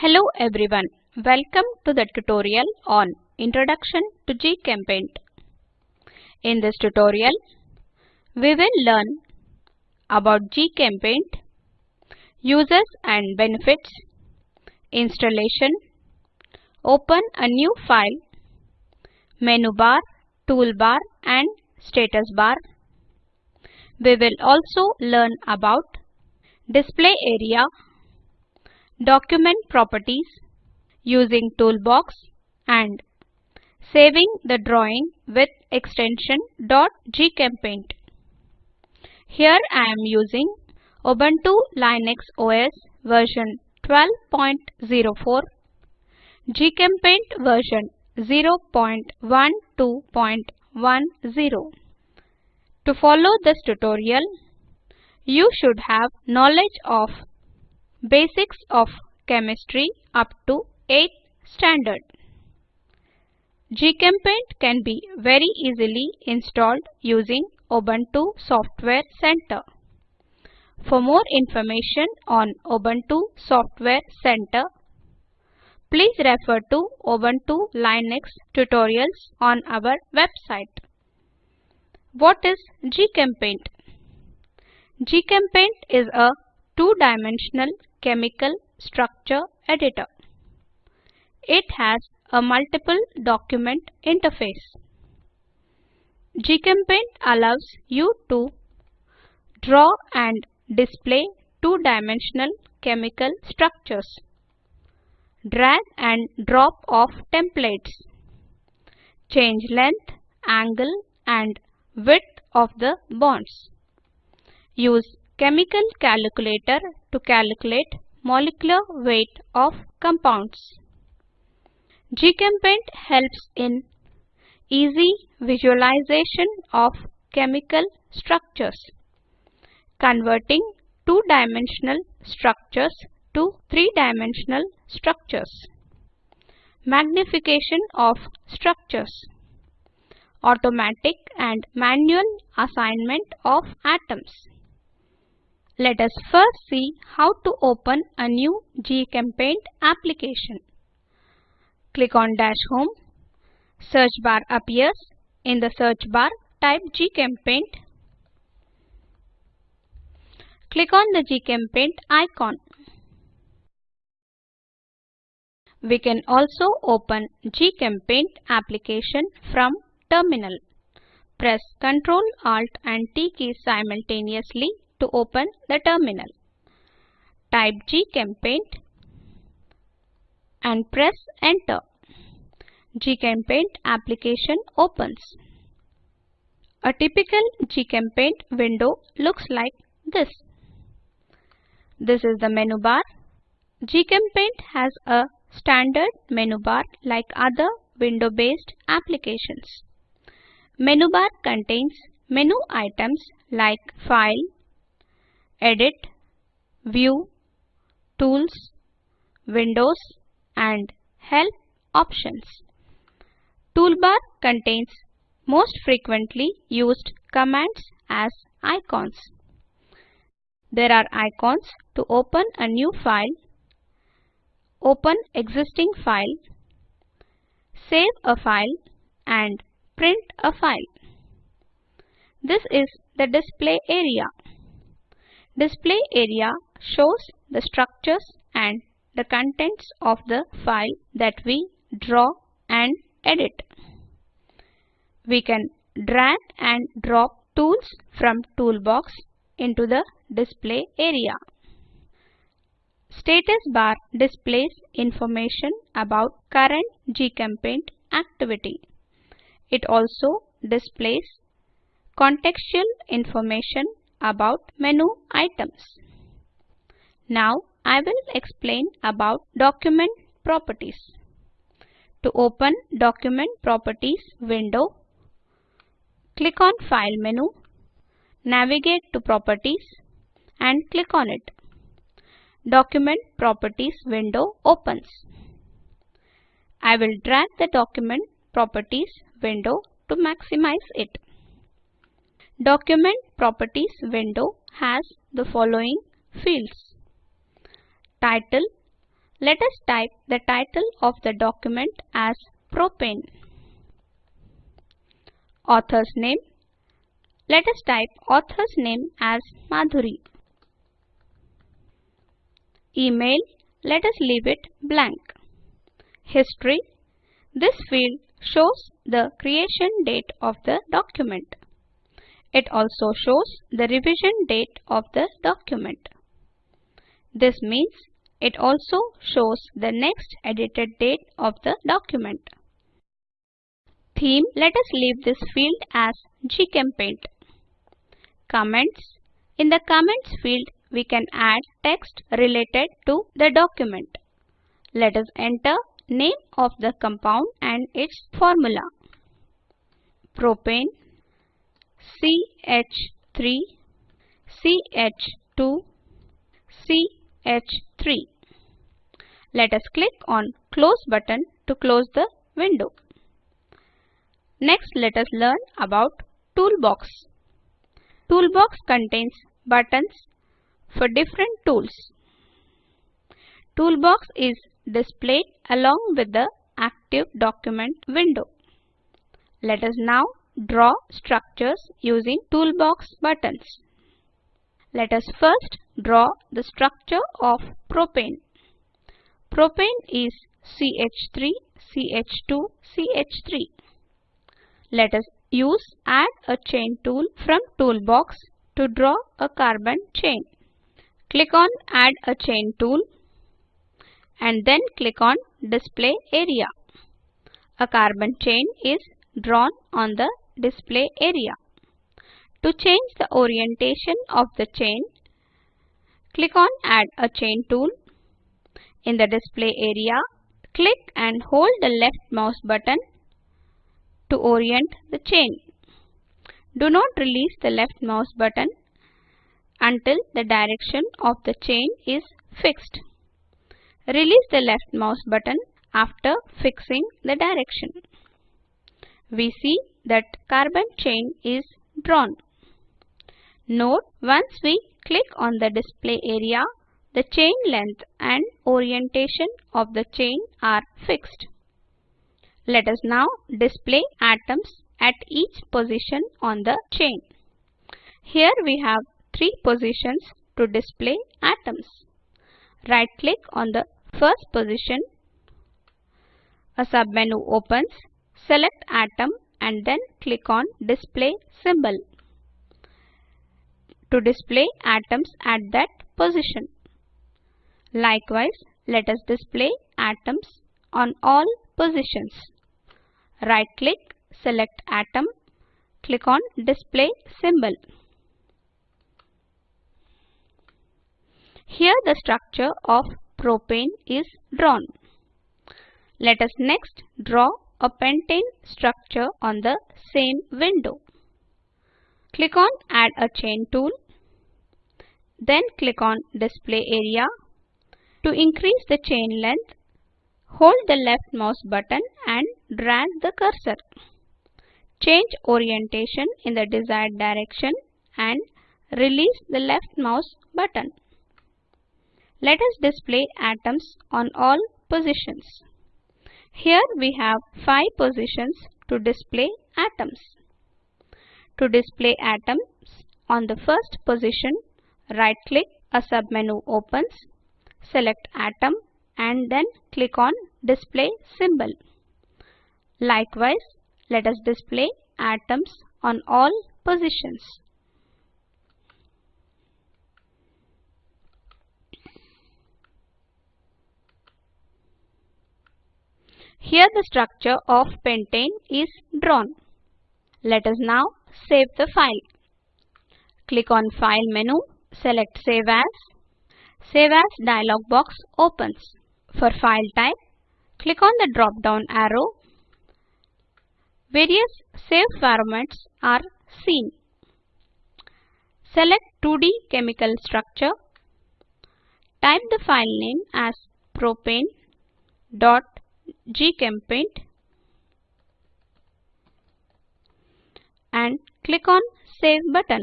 Hello everyone, welcome to the tutorial on Introduction to GChemPaint. In this tutorial, we will learn about GChemPaint, uses and benefits, installation, open a new file, menu bar, toolbar and status bar. We will also learn about display area, document properties, using toolbox and saving the drawing with extension .gchempaint. Here I am using Ubuntu Linux OS version 12.04, GChemPaint version 0.12.10. To follow this tutorial, you should have knowledge of basics of chemistry up to 8th standard. GChemPaint can be very easily installed using Ubuntu Software Center. For more information on Ubuntu Software Center, please refer to Ubuntu Linux tutorials on our website. What is GChemPaint? GChemPaint is a two-dimensional chemical structure editor. It has a multiple document interface. GChemPaint allows you to draw and display two-dimensional chemical structures, drag and drop of templates, change length, angle and width of the bonds, use chemical calculator to calculate molecular weight of compounds. GChemPaint helps in easy visualization of chemical structures, converting two-dimensional structures to three-dimensional structures, magnification of structures, automatic and manual assignment of atoms. Let us first see how to open a new GChemPaint application. Click on Dash Home. Search bar appears. In the search bar, type GChemPaint. Click on the GChemPaint icon. We can also open GChemPaint application from terminal. Press Ctrl Alt and T keys simultaneously to open the terminal. Type GChemPaint and press enter. GChemPaint application opens. A typical GChemPaint window looks like this. This is the menu bar. GChemPaint has a standard menu bar like other window-based applications. Menu bar contains menu items like File, Edit, View, Tools, Windows and Help options. Toolbar contains most frequently used commands as icons. There are icons to open a new file, open existing file, save a file and print a file. This is the display area. Display area shows the structures and the contents of the file that we draw and edit. We can drag and drop tools from toolbox into the display area. Status bar displays information about current GChemPaint activity. It also displays contextual information about menu items. Now I will explain about document properties. To open document properties window, click on file menu, navigate to properties and click on it. Document properties window opens. I will drag the document properties window to maximize it. Document properties window has the following fields title, let us type the title of the document as propane. Author's name. Let us type author's name as Madhuri. Email. Let us leave it blank. History. This field shows the creation date of the document. It also shows the revision date of the document. This means it also shows the next edited date of the document. Theme Let us leave this field as GChemPaint. Comments In the Comments field, we can add text related to the document. Let us enter name of the compound and its formula. Propane CH3 CH2 CH3 Let us click on close button to close the window. Next let us learn about toolbox. Toolbox contains buttons for different tools. Toolbox is displayed along with the active document window. Let us now draw structures using toolbox buttons. Let us first draw the structure of propane. Propane is CH3, CH2, CH3. Let us use Add a Chain tool from Toolbox to draw a carbon chain. Click on Add a Chain tool and then click on Display Area. A carbon chain is drawn on the display area. To change the orientation of the chain, click on Add a Chain tool. In the display area, click and hold the left mouse button to orient the chain. Do not release the left mouse button until the direction of the chain is fixed. Release the left mouse button after fixing the direction. We see that carbon chain is drawn. Note once we click on the display area, the chain length and orientation of the chain are fixed. Let us now display atoms at each position on the chain. Here we have three positions to display atoms. Right click on the first position. A submenu opens. Select atom and then click on display symbol to display atoms at that position. Likewise, let us display atoms on all positions. Right click, select atom, click on display symbol. Here the structure of propane is drawn. Let us next draw a pentane structure on the same window. Click on Add a Chain tool. Then click on Display Area. To increase the chain length, hold the left mouse button and drag the cursor. Change orientation in the desired direction and release the left mouse button. Let us display atoms on all positions. Here we have 5 positions to display atoms. To display atoms on the first position, right click, a submenu opens, select atom and then click on display symbol. Likewise, let us display atoms on all positions. Here the structure of pentane is drawn. Let us now save the file. Click on File menu, select Save As. Save As dialog box opens. For file type, click on the drop down arrow. Various save formats are seen. Select 2D chemical structure. Type the file name as propane.png GChemPaint and click on Save button.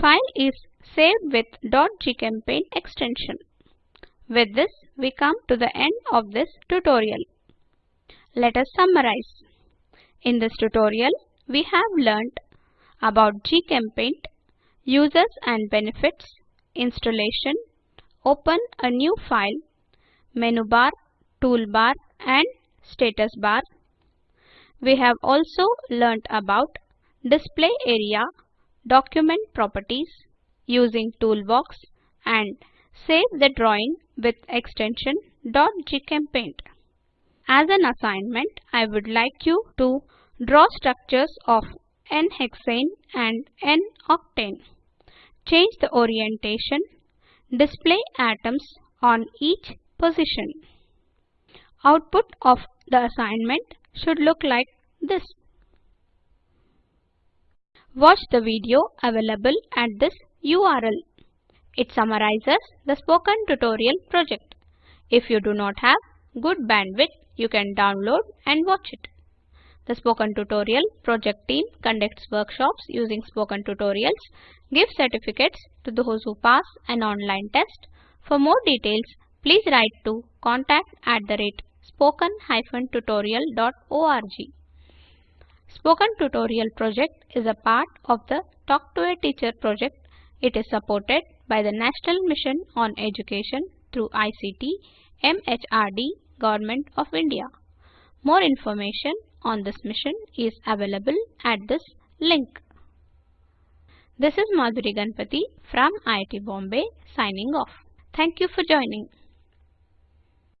File is saved with .gchempaint extension. With this, we come to the end of this tutorial. Let us summarize. In this tutorial, we have learnt about GChemPaint, users and benefits, installation, open a new file, menu bar, toolbar and status bar. We have also learnt about display area, document properties, using toolbox and save the drawing with extension .gchempaint. As an assignment, I would like you to draw structures of N-hexane and N-octane. Change the orientation. Display atoms on each position. Output of the assignment should look like this. Watch the video available at this URL. It summarizes the spoken tutorial project. If you do not have good bandwidth, you can download and watch it. The Spoken Tutorial project team conducts workshops using Spoken Tutorials, gives certificates to those who pass an online test. For more details, please write to contact at the rate spoken-tutorial.org. Spoken Tutorial project is a part of the Talk to a Teacher project. It is supported by the National Mission on Education through ICT, MHRD, Government of India. More information on this mission is available at this link. This is Madhuri Ganpati from IIT Bombay signing off. Thank you for joining.